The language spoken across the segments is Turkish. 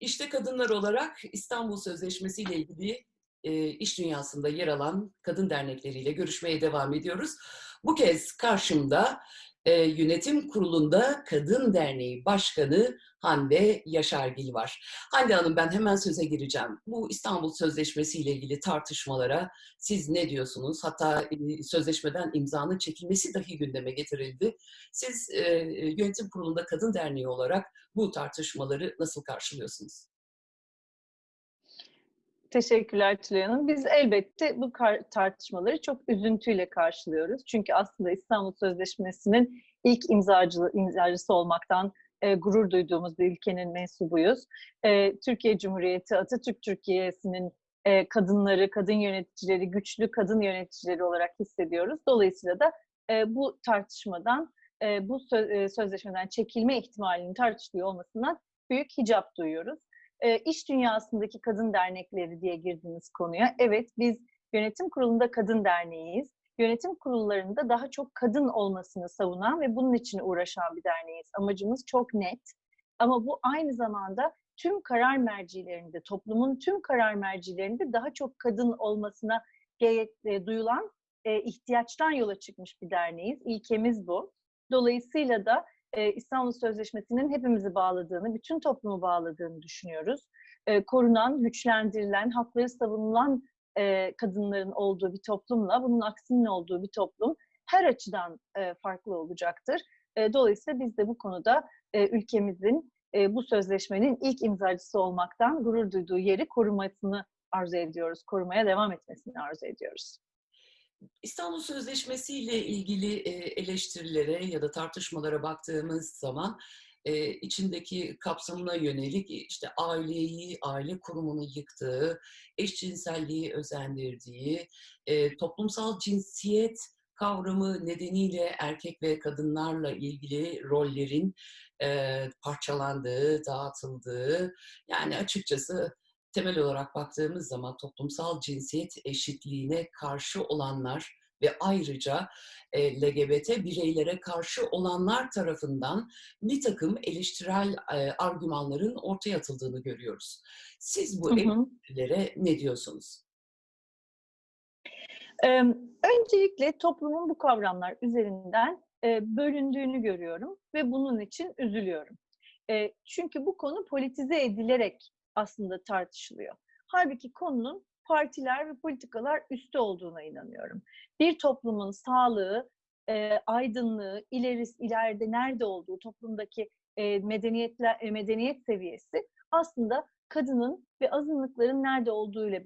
İşte kadınlar olarak İstanbul Sözleşmesi ile ilgili e, iş dünyasında yer alan kadın dernekleriyle görüşmeye devam ediyoruz. Bu kez karşımda e, yönetim kurulunda Kadın Derneği Başkanı Hande Yaşargil var. Hande Hanım ben hemen söze gireceğim. Bu İstanbul Sözleşmesi ile ilgili tartışmalara siz ne diyorsunuz? Hatta e, sözleşmeden imzanın çekilmesi dahi gündeme getirildi. Siz e, yönetim kurulunda Kadın Derneği olarak bu tartışmaları nasıl karşılıyorsunuz? Teşekkürler Tülay Hanım. Biz elbette bu tartışmaları çok üzüntüyle karşılıyoruz. Çünkü aslında İstanbul Sözleşmesi'nin ilk imzacı, imzacısı olmaktan e, gurur duyduğumuz bir ülkenin mensubuyuz. E, Türkiye Cumhuriyeti, Atatürk Türkiye'sinin e, kadınları, kadın yöneticileri, güçlü kadın yöneticileri olarak hissediyoruz. Dolayısıyla da e, bu tartışmadan, e, bu söz, e, sözleşmeden çekilme ihtimalinin tartışılıyor olmasından büyük hicap duyuyoruz e, iş dünyasındaki kadın dernekleri diye girdiğiniz konuya. Evet biz yönetim kurulunda kadın derneğiyiz. Yönetim kurullarında daha çok kadın olmasını savunan ve bunun için uğraşan bir derneğiz. Amacımız çok net. Ama bu aynı zamanda tüm karar mercilerinde, toplumun tüm karar mercilerinde daha çok kadın olmasına e, duyulan e, ihtiyaçtan yola çıkmış bir derneğiz. İlkemiz bu. Dolayısıyla da e, İstanbul Sözleşmesi'nin hepimizi bağladığını, bütün toplumu bağladığını düşünüyoruz. E, korunan, güçlendirilen, hakları savunulan e, kadınların olduğu bir toplumla bunun aksinin olduğu bir toplum her açıdan e, farklı olacaktır. Dolayısıyla biz de bu konuda ülkemizin bu sözleşmenin ilk imzacısı olmaktan gurur duyduğu yeri korumasını arzu ediyoruz, korumaya devam etmesini arzu ediyoruz. İstanbul Sözleşmesi ile ilgili eleştirilere ya da tartışmalara baktığımız zaman içindeki kapsamına yönelik işte aileyi, aile kurumunu yıktığı, eşcinselliği özendirdiği, toplumsal cinsiyet kavramı nedeniyle erkek ve kadınlarla ilgili rollerin parçalandığı, dağıtıldığı, yani açıkçası temel olarak baktığımız zaman toplumsal cinsiyet eşitliğine karşı olanlar ve ayrıca e, LGBT bireylere karşı olanlar tarafından bir takım eleştirel e, argümanların ortaya atıldığını görüyoruz. Siz bu eleştirilere ne diyorsunuz? Ee, öncelikle toplumun bu kavramlar üzerinden e, bölündüğünü görüyorum ve bunun için üzülüyorum. E, çünkü bu konu politize edilerek aslında tartışılıyor. Halbuki konunun partiler ve politikalar üstü olduğuna inanıyorum. Bir toplumun sağlığı, e, aydınlığı, ileris, ileride nerede olduğu, toplumdaki e, medeniyetler, e, medeniyet seviyesi aslında kadının ve azınlıkların nerede olduğuyla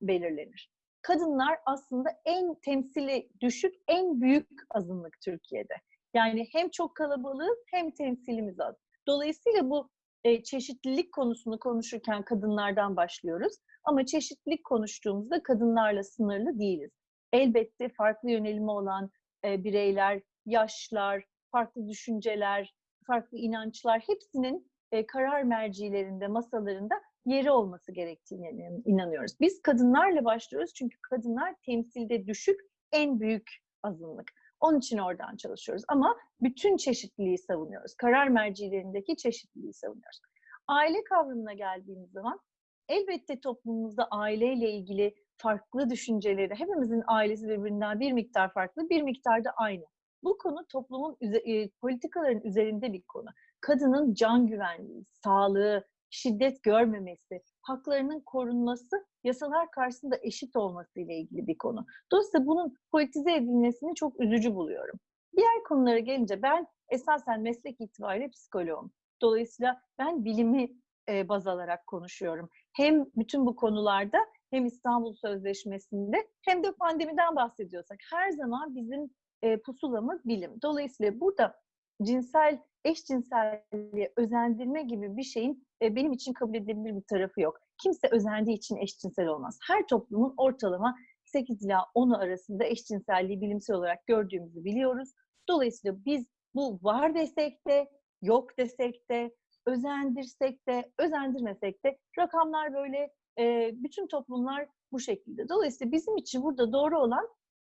belirlenir. Kadınlar aslında en temsili düşük, en büyük azınlık Türkiye'de. Yani hem çok kalabalığı hem temsilimiz az. Dolayısıyla bu e, çeşitlilik konusunu konuşurken kadınlardan başlıyoruz. Ama çeşitlilik konuştuğumuzda kadınlarla sınırlı değiliz. Elbette farklı yönelimi olan e, bireyler, yaşlar, farklı düşünceler, farklı inançlar hepsinin e, karar mercilerinde, masalarında yeri olması gerektiğine inanıyoruz. Biz kadınlarla başlıyoruz çünkü kadınlar temsilde düşük en büyük azınlık. Onun için oradan çalışıyoruz. Ama bütün çeşitliliği savunuyoruz. Karar mercilerindeki çeşitliliği savunuyoruz. Aile kavramına geldiğimiz zaman elbette toplumumuzda aileyle ilgili farklı düşünceleri, hepimizin ailesi birbirinden bir miktar farklı, bir miktar da aynı. Bu konu toplumun e, politikaların üzerinde bir konu. Kadının can güvenliği, sağlığı, şiddet görmemesi, haklarının korunması, yasalar karşısında eşit olması ile ilgili bir konu. Dolayısıyla bunun politize edilmesini çok üzücü buluyorum. Diğer konulara gelince ben esasen meslek itibariyle psikoloğum. Dolayısıyla ben bilimi e, baz alarak konuşuyorum. Hem bütün bu konularda hem İstanbul Sözleşmesi'nde hem de pandemiden bahsediyorsak her zaman bizim e, pusulamız bilim. Dolayısıyla burada cinsel eşcinselliğe özendirme gibi bir şeyin e, benim için kabul edilebilir bir tarafı yok. Kimse özendiği için eşcinsel olmaz. Her toplumun ortalama 8 ila 10 arasında eşcinselliği bilimsel olarak gördüğümüzü biliyoruz. Dolayısıyla biz bu var desek de, yok desek de, özendirsek de, özendirmesek de rakamlar böyle, e, bütün toplumlar bu şekilde. Dolayısıyla bizim için burada doğru olan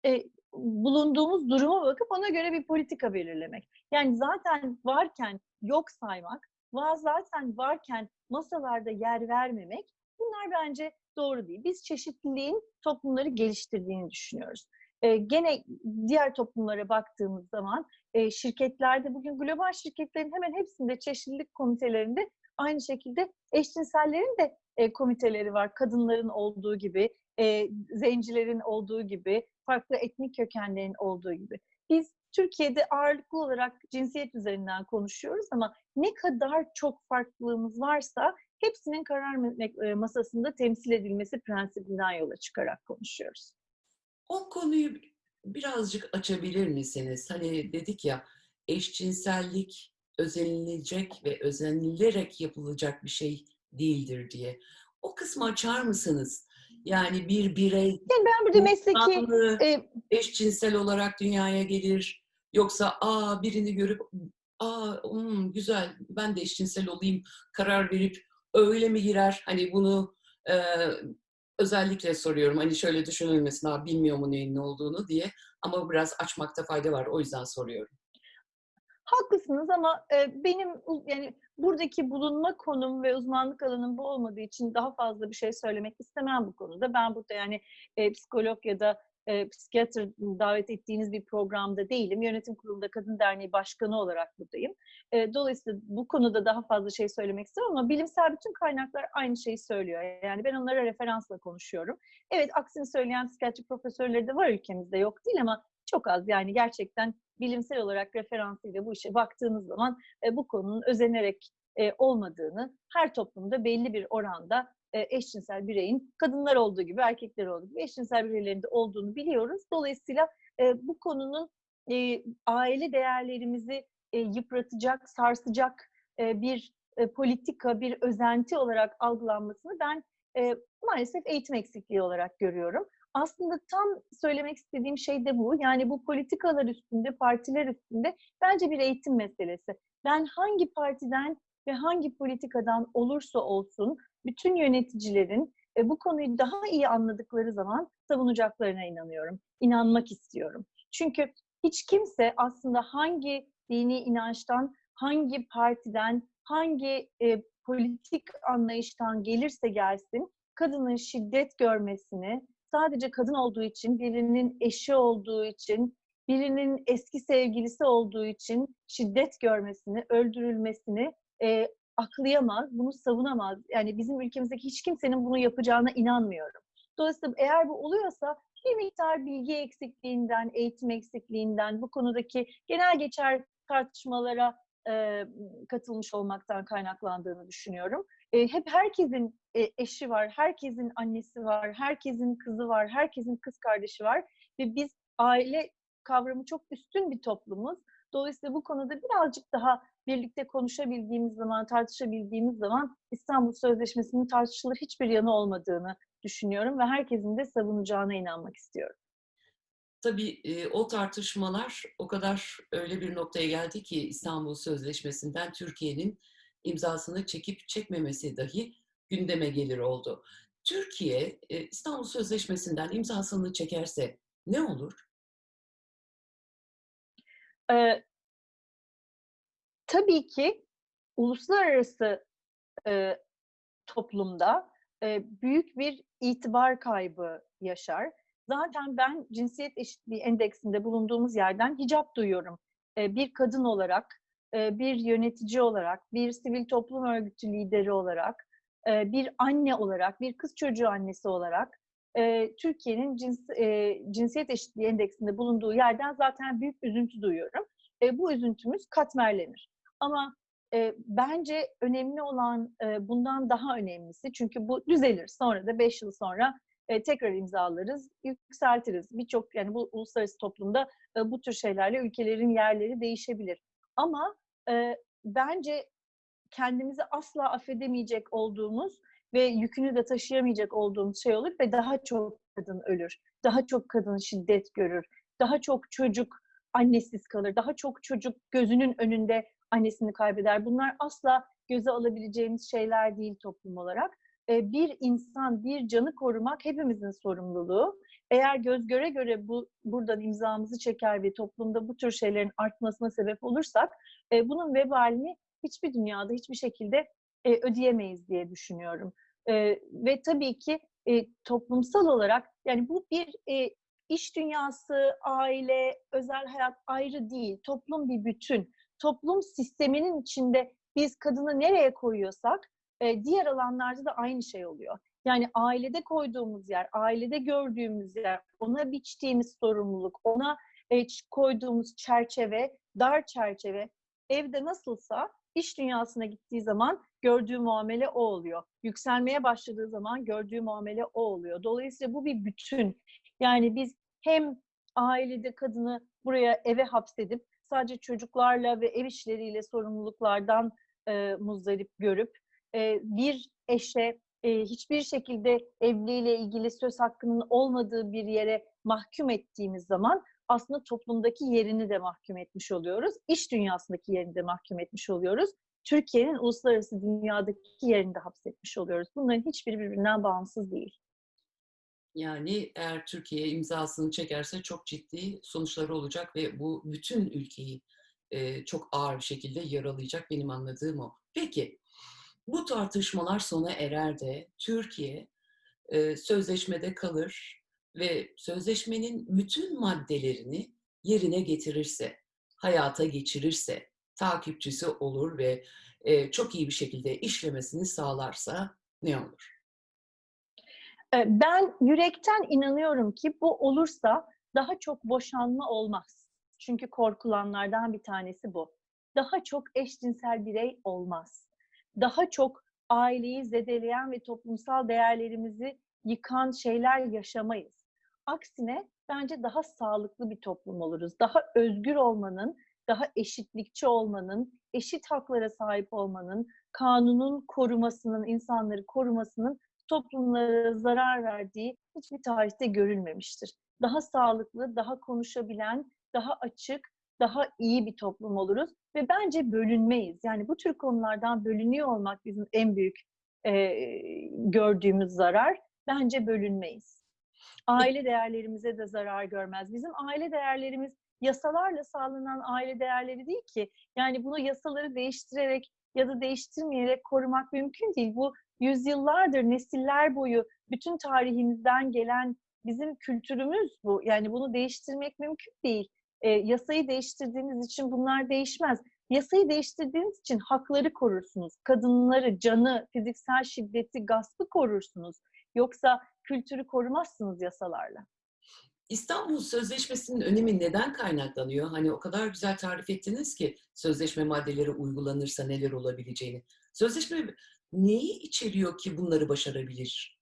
e, bulunduğumuz duruma bakıp ona göre bir politika belirlemek. Yani zaten varken yok saymak zaten varken masalarda yer vermemek bunlar bence doğru değil. Biz çeşitliliğin toplumları geliştirdiğini düşünüyoruz. E, gene diğer toplumlara baktığımız zaman e, şirketlerde bugün global şirketlerin hemen hepsinde çeşitlilik komitelerinde aynı şekilde eşcinsellerin de e, komiteleri var. Kadınların olduğu gibi, e, zencilerin olduğu gibi, farklı etnik kökenlerin olduğu gibi. Biz Türkiye'de ağırlıklı olarak cinsiyet üzerinden konuşuyoruz ama ne kadar çok farklılığımız varsa hepsinin karar masasında temsil edilmesi prensibinden yola çıkarak konuşuyoruz. O konuyu birazcık açabilir misiniz? Hani dedik ya eşcinsellik özenilecek ve özenilerek yapılacak bir şey değildir diye. O kısmı açar mısınız? Yani bir birey yani ben burada mesleki e, eşcinsel olarak dünyaya gelir yoksa aa birini görüp aa hmm, güzel ben de eşcinsel olayım karar verip öyle mi girer? Hani bunu e, özellikle soruyorum. Hani şöyle düşünülmesin, ha bilmiyor mu neyin ne olduğunu diye. Ama biraz açmakta fayda var. O yüzden soruyorum. Haklısınız ama e, benim yani buradaki bulunma konum ve uzmanlık alanım bu olmadığı için daha fazla bir şey söylemek istemem bu konuda. Ben burada yani e, psikolog ya da e, psikiyatr davet ettiğiniz bir programda değilim. Yönetim kurulunda Kadın Derneği Başkanı olarak buradayım. E, dolayısıyla bu konuda daha fazla şey söylemek istiyorum ama bilimsel bütün kaynaklar aynı şeyi söylüyor. Yani ben onlara referansla konuşuyorum. Evet aksini söyleyen psikiyatri profesörleri de var ülkemizde yok değil ama çok az yani gerçekten bilimsel olarak referansıyla bu işe baktığınız zaman e, bu konunun özenerek e, olmadığını, her toplumda belli bir oranda e, eşcinsel bireyin kadınlar olduğu gibi, erkekler olduğu gibi eşcinsel bireylerinde olduğunu biliyoruz. Dolayısıyla e, bu konunun e, aile değerlerimizi e, yıpratacak, sarsacak e, bir e, politika, bir özenti olarak algılanmasını ben e, maalesef eğitim eksikliği olarak görüyorum. Aslında tam söylemek istediğim şey de bu. Yani bu politikalar üstünde, partiler üstünde bence bir eğitim meselesi. Ben hangi partiden ve hangi politikadan olursa olsun bütün yöneticilerin e, bu konuyu daha iyi anladıkları zaman savunacaklarına inanıyorum. İnanmak istiyorum. Çünkü hiç kimse aslında hangi dini inançtan, hangi partiden, hangi e, politik anlayıştan gelirse gelsin kadının şiddet görmesini sadece kadın olduğu için, birinin eşi olduğu için, birinin eski sevgilisi olduğu için şiddet görmesini, öldürülmesini e, aklayamaz, bunu savunamaz. Yani bizim ülkemizdeki hiç kimsenin bunu yapacağına inanmıyorum. Dolayısıyla eğer bu oluyorsa bir miktar bilgi eksikliğinden, eğitim eksikliğinden, bu konudaki genel geçer tartışmalara e, katılmış olmaktan kaynaklandığını düşünüyorum. E, hep herkesin e, eşi var, herkesin annesi var, herkesin kızı var, herkesin kız kardeşi var ve biz aile kavramı çok üstün bir toplumuz. Dolayısıyla bu konuda birazcık daha birlikte konuşabildiğimiz zaman, tartışabildiğimiz zaman İstanbul Sözleşmesi'nin tartışılır hiçbir yanı olmadığını düşünüyorum ve herkesin de savunacağına inanmak istiyorum. Tabii e, o tartışmalar o kadar öyle bir noktaya geldi ki İstanbul Sözleşmesi'nden Türkiye'nin imzasını çekip çekmemesi dahi gündeme gelir oldu. Türkiye e, İstanbul Sözleşmesi'nden imzasını çekerse ne olur? Ee, tabii ki uluslararası e, toplumda e, büyük bir itibar kaybı yaşar. Zaten ben cinsiyet eşitliği endeksinde bulunduğumuz yerden hicap duyuyorum. E, bir kadın olarak, e, bir yönetici olarak, bir sivil toplum örgütü lideri olarak, bir anne olarak, bir kız çocuğu annesi olarak Türkiye'nin cins, cinsiyet eşitliği endeksinde bulunduğu yerden zaten büyük üzüntü duyuyorum. Bu üzüntümüz katmerlenir. Ama bence önemli olan bundan daha önemlisi çünkü bu düzelir. Sonra da 5 yıl sonra tekrar imzalarız, yükseltiriz. Birçok yani bu uluslararası toplumda bu tür şeylerle ülkelerin yerleri değişebilir. Ama bence kendimizi asla affedemeyecek olduğumuz ve yükünü de taşıyamayacak olduğumuz şey olur ve daha çok kadın ölür. Daha çok kadın şiddet görür. Daha çok çocuk annesiz kalır. Daha çok çocuk gözünün önünde annesini kaybeder. Bunlar asla göze alabileceğimiz şeyler değil toplum olarak. Bir insan, bir canı korumak hepimizin sorumluluğu. Eğer göz göre göre bu buradan imzamızı çeker ve toplumda bu tür şeylerin artmasına sebep olursak bunun vebalini hiçbir dünyada hiçbir şekilde e, ödeyemeyiz diye düşünüyorum. E, ve tabii ki e, toplumsal olarak yani bu bir e, iş dünyası, aile, özel hayat ayrı değil. Toplum bir bütün. Toplum sisteminin içinde biz kadını nereye koyuyorsak e, diğer alanlarda da aynı şey oluyor. Yani ailede koyduğumuz yer, ailede gördüğümüz yer, ona biçtiğimiz sorumluluk, ona e, koyduğumuz çerçeve, dar çerçeve evde nasılsa iş dünyasına gittiği zaman gördüğü muamele o oluyor. Yükselmeye başladığı zaman gördüğü muamele o oluyor. Dolayısıyla bu bir bütün. Yani biz hem ailede kadını buraya eve hapsedip sadece çocuklarla ve ev işleriyle sorumluluklardan e, muzdarip görüp e, bir eşe e, hiçbir şekilde evliliğiyle ilgili söz hakkının olmadığı bir yere mahkum ettiğimiz zaman aslında toplumdaki yerini de mahkum etmiş oluyoruz. İş dünyasındaki yerini de mahkum etmiş oluyoruz. Türkiye'nin uluslararası dünyadaki yerini de hapsetmiş oluyoruz. Bunların hiçbiri birbirinden bağımsız değil. Yani eğer Türkiye imzasını çekerse çok ciddi sonuçları olacak ve bu bütün ülkeyi e, çok ağır bir şekilde yaralayacak benim anladığım o. Peki bu tartışmalar sona erer de Türkiye e, sözleşmede kalır ve sözleşmenin bütün maddelerini yerine getirirse, hayata geçirirse, takipçisi olur ve e, çok iyi bir şekilde işlemesini sağlarsa ne olur? Ben yürekten inanıyorum ki bu olursa daha çok boşanma olmaz. Çünkü korkulanlardan bir tanesi bu. Daha çok eşcinsel birey olmaz. Daha çok aileyi zedeleyen ve toplumsal değerlerimizi yıkan şeyler yaşamayız. Aksine bence daha sağlıklı bir toplum oluruz. Daha özgür olmanın, daha eşitlikçi olmanın, eşit haklara sahip olmanın, kanunun korumasının, insanları korumasının toplumlara zarar verdiği hiçbir tarihte görülmemiştir. Daha sağlıklı, daha konuşabilen, daha açık, daha iyi bir toplum oluruz ve bence bölünmeyiz. Yani bu tür konulardan bölünüyor olmak bizim en büyük e, gördüğümüz zarar. Bence bölünmeyiz. Aile değerlerimize de zarar görmez. Bizim aile değerlerimiz yasalarla sağlanan aile değerleri değil ki. Yani bunu yasaları değiştirerek ya da değiştirmeyerek korumak mümkün değil. Bu yüzyıllardır, nesiller boyu bütün tarihimizden gelen bizim kültürümüz bu. Yani bunu değiştirmek mümkün değil. E, yasayı değiştirdiğiniz için bunlar değişmez. Yasayı değiştirdiğiniz için hakları korursunuz. Kadınları, canı, fiziksel şiddeti, gaspı korursunuz. Yoksa kültürü korumazsınız yasalarla. İstanbul Sözleşmesi'nin önemi neden kaynaklanıyor? Hani o kadar güzel tarif ettiniz ki sözleşme maddeleri uygulanırsa neler olabileceğini. Sözleşme neyi içeriyor ki bunları başarabilir?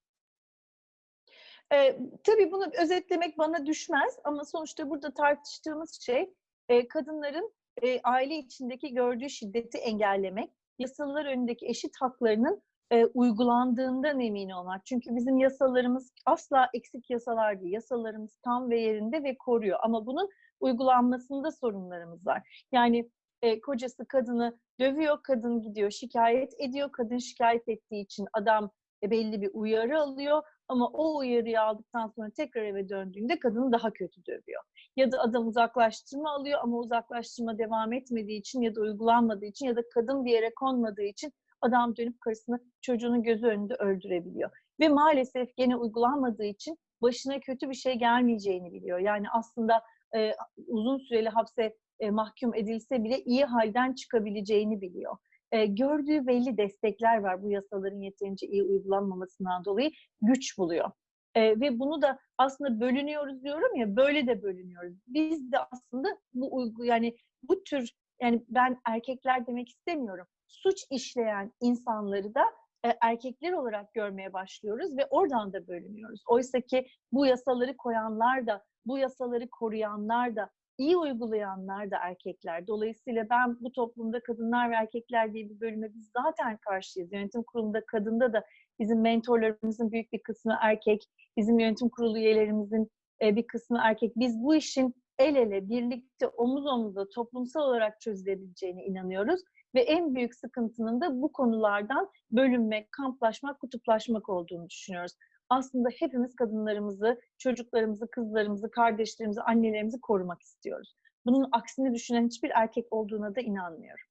E, tabii bunu özetlemek bana düşmez ama sonuçta burada tartıştığımız şey e, kadınların e, aile içindeki gördüğü şiddeti engellemek, yasalar önündeki eşit haklarının e, uygulandığından emin olmak. Çünkü bizim yasalarımız asla eksik yasalar değil. Yasalarımız tam ve yerinde ve koruyor. Ama bunun uygulanmasında sorunlarımız var. Yani e, kocası kadını dövüyor, kadın gidiyor şikayet ediyor. Kadın şikayet ettiği için adam e, belli bir uyarı alıyor. Ama o uyarıyı aldıktan sonra tekrar eve döndüğünde kadını daha kötü dövüyor. Ya da adam uzaklaştırma alıyor ama uzaklaştırma devam etmediği için ya da uygulanmadığı için ya da kadın bir yere konmadığı için adam dönüp karısını çocuğunun gözü önünde öldürebiliyor. Ve maalesef gene uygulanmadığı için başına kötü bir şey gelmeyeceğini biliyor. Yani aslında e, uzun süreli hapse e, mahkum edilse bile iyi halden çıkabileceğini biliyor. E, gördüğü belli destekler var bu yasaların yeterince iyi uygulanmamasından dolayı güç buluyor. E, ve bunu da aslında bölünüyoruz diyorum ya böyle de bölünüyoruz. Biz de aslında bu uygu yani bu tür yani ben erkekler demek istemiyorum. Suç işleyen insanları da e, erkekler olarak görmeye başlıyoruz ve oradan da bölünüyoruz. Oysa ki bu yasaları koyanlar da, bu yasaları koruyanlar da, iyi uygulayanlar da erkekler. Dolayısıyla ben bu toplumda kadınlar ve erkekler diye bir bölüme biz zaten karşıyız. Yönetim kurulunda kadında da bizim mentorlarımızın büyük bir kısmı erkek, bizim yönetim kurulu üyelerimizin e, bir kısmı erkek. Biz bu işin el ele, birlikte, omuz omuza toplumsal olarak çözülebileceğine inanıyoruz. Ve en büyük sıkıntının da bu konulardan bölünmek, kamplaşmak, kutuplaşmak olduğunu düşünüyoruz. Aslında hepimiz kadınlarımızı, çocuklarımızı, kızlarımızı, kardeşlerimizi, annelerimizi korumak istiyoruz. Bunun aksini düşünen hiçbir erkek olduğuna da inanmıyorum.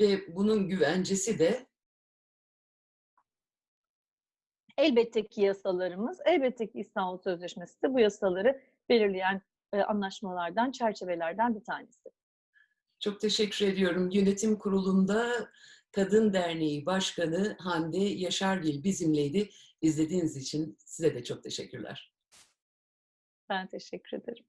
ve bunun güvencesi de Elbette ki yasalarımız, elbette ki İstanbul Sözleşmesi de bu yasaları belirleyen e, anlaşmalardan, çerçevelerden bir tanesi. Çok teşekkür ediyorum. Yönetim kurulunda Kadın Derneği Başkanı Hande Yaşargil bizimleydi. İzlediğiniz için size de çok teşekkürler. Ben teşekkür ederim.